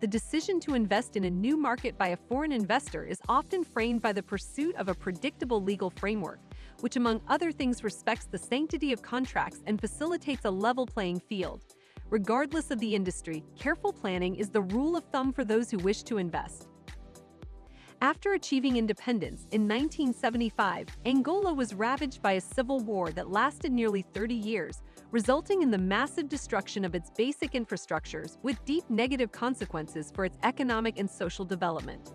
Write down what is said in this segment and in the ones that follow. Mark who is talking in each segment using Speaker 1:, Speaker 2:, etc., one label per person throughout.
Speaker 1: the decision to invest in a new market by a foreign investor is often framed by the pursuit of a predictable legal framework, which among other things respects the sanctity of contracts and facilitates a level playing field. Regardless of the industry, careful planning is the rule of thumb for those who wish to invest. After achieving independence in 1975, Angola was ravaged by a civil war that lasted nearly 30 years, resulting in the massive destruction of its basic infrastructures with deep negative consequences for its economic and social development.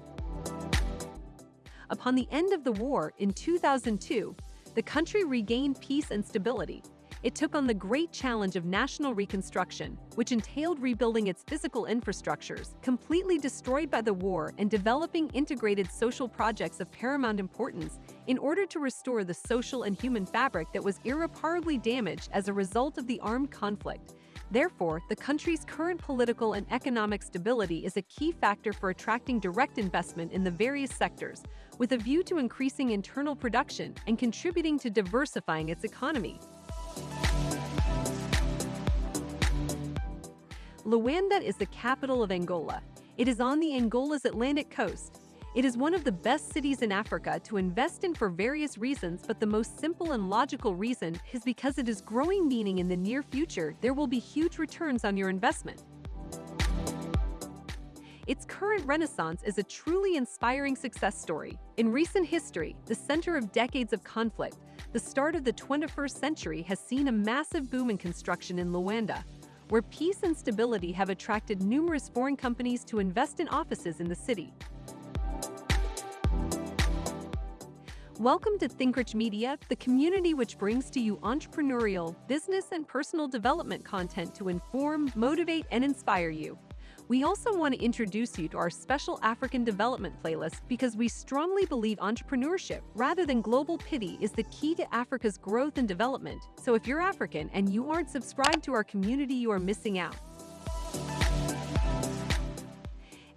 Speaker 1: Upon the end of the war in 2002, the country regained peace and stability, it took on the great challenge of national reconstruction, which entailed rebuilding its physical infrastructures, completely destroyed by the war, and developing integrated social projects of paramount importance in order to restore the social and human fabric that was irreparably damaged as a result of the armed conflict. Therefore, the country's current political and economic stability is a key factor for attracting direct investment in the various sectors, with a view to increasing internal production and contributing to diversifying its economy. Luanda is the capital of Angola. It is on the Angola's Atlantic coast. It is one of the best cities in Africa to invest in for various reasons, but the most simple and logical reason is because it is growing meaning in the near future there will be huge returns on your investment. Its current renaissance is a truly inspiring success story. In recent history, the center of decades of conflict, the start of the 21st century has seen a massive boom in construction in Luanda, where peace and stability have attracted numerous foreign companies to invest in offices in the city. Welcome to ThinkRich Media, the community which brings to you entrepreneurial, business, and personal development content to inform, motivate, and inspire you. We also want to introduce you to our special African development playlist because we strongly believe entrepreneurship, rather than global pity, is the key to Africa's growth and development. So if you're African and you aren't subscribed to our community, you are missing out.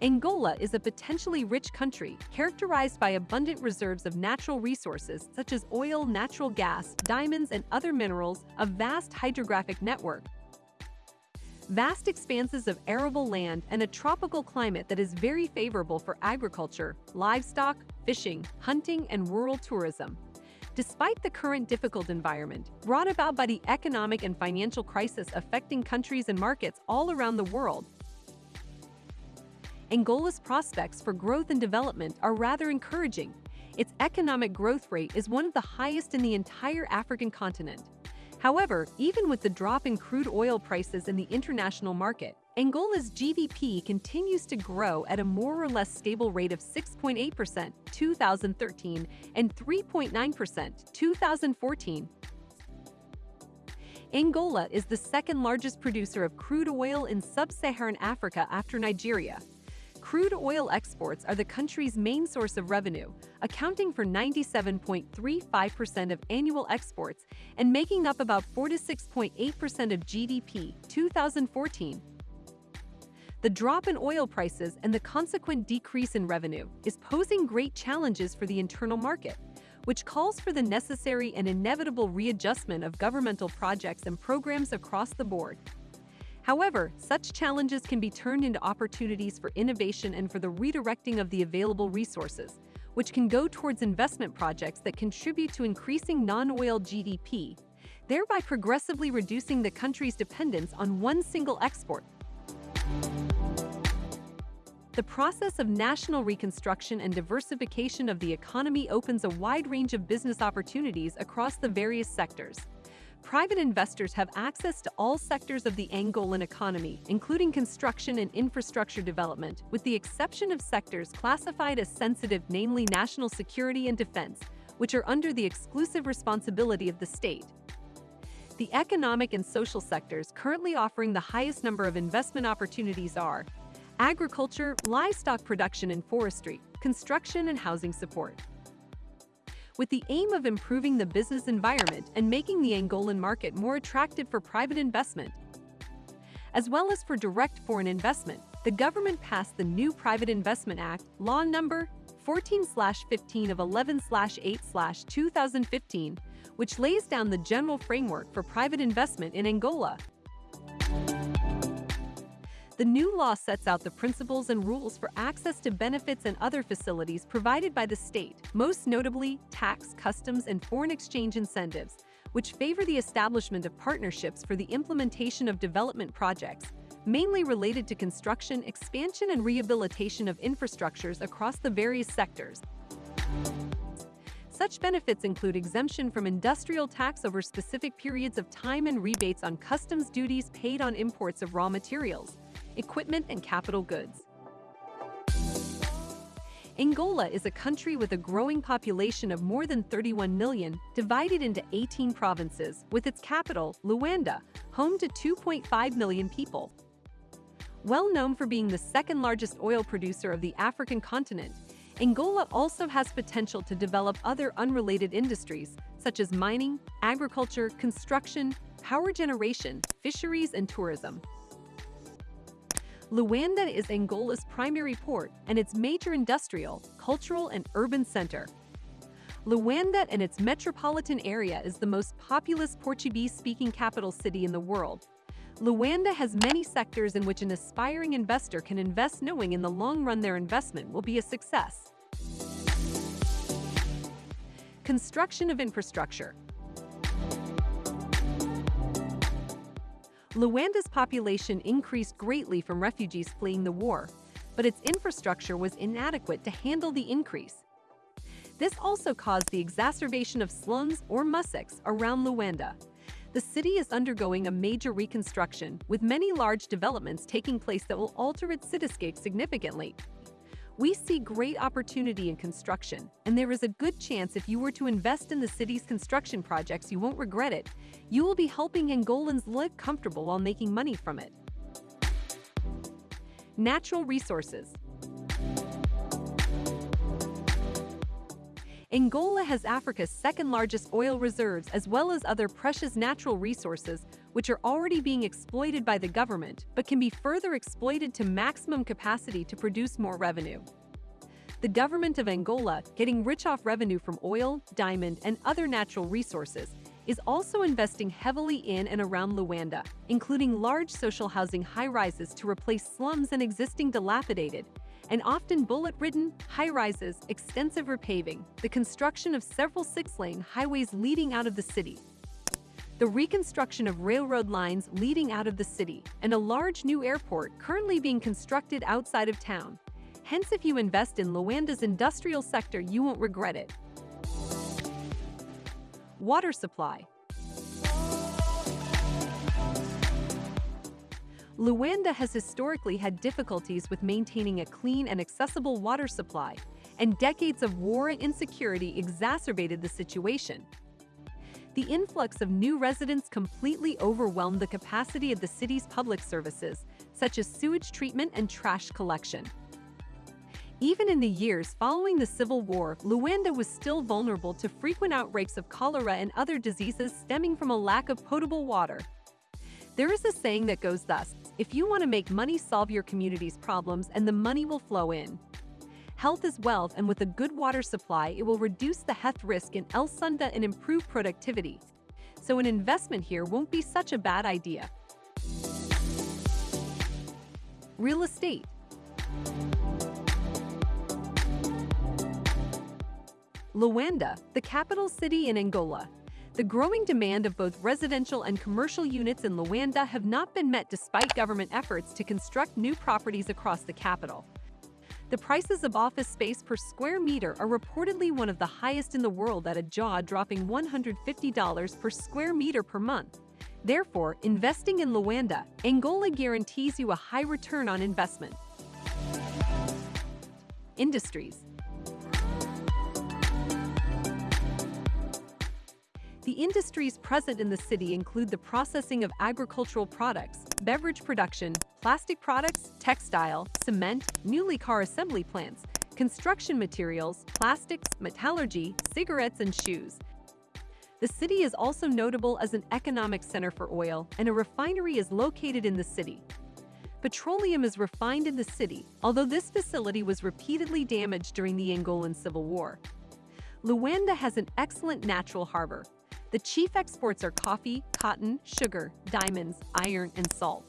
Speaker 1: Angola is a potentially rich country characterized by abundant reserves of natural resources such as oil, natural gas, diamonds, and other minerals, a vast hydrographic network, vast expanses of arable land, and a tropical climate that is very favorable for agriculture, livestock, fishing, hunting, and rural tourism. Despite the current difficult environment, brought about by the economic and financial crisis affecting countries and markets all around the world, Angola's prospects for growth and development are rather encouraging. Its economic growth rate is one of the highest in the entire African continent. However, even with the drop in crude oil prices in the international market, Angola's GDP continues to grow at a more or less stable rate of 6.8% 2013 and 3.9% 2014. Angola is the second largest producer of crude oil in sub-Saharan Africa after Nigeria, Crude oil exports are the country's main source of revenue, accounting for 97.35% of annual exports and making up about 46.8% of GDP 2014. The drop in oil prices and the consequent decrease in revenue is posing great challenges for the internal market, which calls for the necessary and inevitable readjustment of governmental projects and programs across the board. However, such challenges can be turned into opportunities for innovation and for the redirecting of the available resources, which can go towards investment projects that contribute to increasing non-oil GDP, thereby progressively reducing the country's dependence on one single export. The process of national reconstruction and diversification of the economy opens a wide range of business opportunities across the various sectors private investors have access to all sectors of the Angolan economy, including construction and infrastructure development, with the exception of sectors classified as sensitive namely national security and defense, which are under the exclusive responsibility of the state. The economic and social sectors currently offering the highest number of investment opportunities are agriculture, livestock production and forestry, construction and housing support with the aim of improving the business environment and making the Angolan market more attractive for private investment. As well as for direct foreign investment, the government passed the new Private Investment Act, Law Number 14-15 of 11-8-2015, which lays down the general framework for private investment in Angola. The new law sets out the principles and rules for access to benefits and other facilities provided by the state, most notably tax, customs, and foreign exchange incentives, which favor the establishment of partnerships for the implementation of development projects, mainly related to construction, expansion, and rehabilitation of infrastructures across the various sectors. Such benefits include exemption from industrial tax over specific periods of time and rebates on customs duties paid on imports of raw materials, equipment, and capital goods. Angola is a country with a growing population of more than 31 million, divided into 18 provinces, with its capital, Luanda, home to 2.5 million people. Well known for being the second largest oil producer of the African continent, Angola also has potential to develop other unrelated industries, such as mining, agriculture, construction, power generation, fisheries, and tourism. Luanda is Angola's primary port and its major industrial, cultural, and urban center. Luanda and its metropolitan area is the most populous Portuguese-speaking capital city in the world. Luanda has many sectors in which an aspiring investor can invest knowing in the long run their investment will be a success. Construction of infrastructure Luanda's population increased greatly from refugees fleeing the war, but its infrastructure was inadequate to handle the increase. This also caused the exacerbation of slums or musseques around Luanda. The city is undergoing a major reconstruction, with many large developments taking place that will alter its cityscape significantly. We see great opportunity in construction, and there is a good chance if you were to invest in the city's construction projects you won't regret it. You will be helping Angolans live comfortable while making money from it. Natural resources Angola has Africa's second largest oil reserves as well as other precious natural resources which are already being exploited by the government but can be further exploited to maximum capacity to produce more revenue. The government of Angola, getting rich off revenue from oil, diamond, and other natural resources, is also investing heavily in and around Luanda, including large social housing high-rises to replace slums and existing dilapidated, and often bullet-ridden, high-rises, extensive repaving, the construction of several six-lane highways leading out of the city, the reconstruction of railroad lines leading out of the city, and a large new airport currently being constructed outside of town. Hence, if you invest in Luanda's industrial sector, you won't regret it. Water supply. Luanda has historically had difficulties with maintaining a clean and accessible water supply, and decades of war and insecurity exacerbated the situation the influx of new residents completely overwhelmed the capacity of the city's public services, such as sewage treatment and trash collection. Even in the years following the Civil War, Luanda was still vulnerable to frequent outbreaks of cholera and other diseases stemming from a lack of potable water. There is a saying that goes thus, if you want to make money solve your community's problems and the money will flow in. Health is wealth and with a good water supply, it will reduce the health risk in Luanda and improve productivity. So an investment here won't be such a bad idea. Real estate. Luanda, the capital city in Angola. The growing demand of both residential and commercial units in Luanda have not been met despite government efforts to construct new properties across the capital. The prices of office space per square meter are reportedly one of the highest in the world at a jaw-dropping $150 per square meter per month. Therefore, investing in Luanda, Angola guarantees you a high return on investment. Industries The industries present in the city include the processing of agricultural products, beverage production, plastic products, textile, cement, newly car assembly plants, construction materials, plastics, metallurgy, cigarettes, and shoes. The city is also notable as an economic center for oil, and a refinery is located in the city. Petroleum is refined in the city, although this facility was repeatedly damaged during the Angolan Civil War. Luanda has an excellent natural harbor, the chief exports are coffee, cotton, sugar, diamonds, iron, and salt.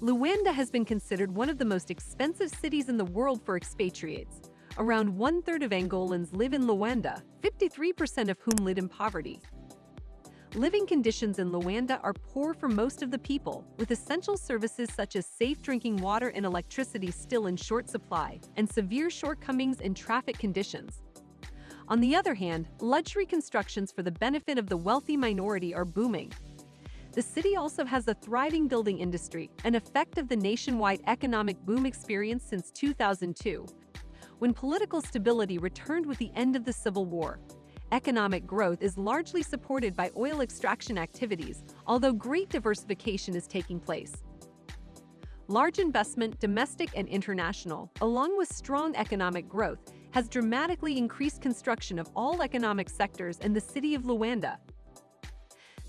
Speaker 1: Luanda has been considered one of the most expensive cities in the world for expatriates. Around one-third of Angolans live in Luanda, 53% of whom live in poverty. Living conditions in Luanda are poor for most of the people, with essential services such as safe drinking water and electricity still in short supply, and severe shortcomings in traffic conditions. On the other hand, luxury constructions for the benefit of the wealthy minority are booming, the city also has a thriving building industry, an effect of the nationwide economic boom experienced since 2002, when political stability returned with the end of the Civil War. Economic growth is largely supported by oil extraction activities, although great diversification is taking place. Large investment, domestic and international, along with strong economic growth, has dramatically increased construction of all economic sectors in the city of Luanda,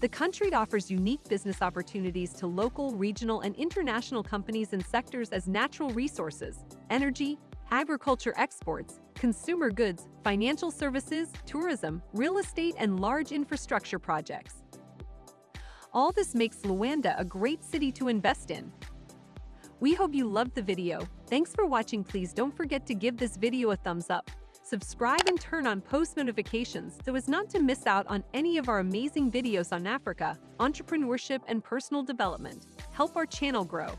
Speaker 1: the country offers unique business opportunities to local, regional, and international companies in sectors as natural resources, energy, agriculture exports, consumer goods, financial services, tourism, real estate, and large infrastructure projects. All this makes Luanda a great city to invest in. We hope you loved the video. Thanks for watching. Please don't forget to give this video a thumbs up subscribe and turn on post notifications so as not to miss out on any of our amazing videos on Africa, entrepreneurship and personal development. Help our channel grow.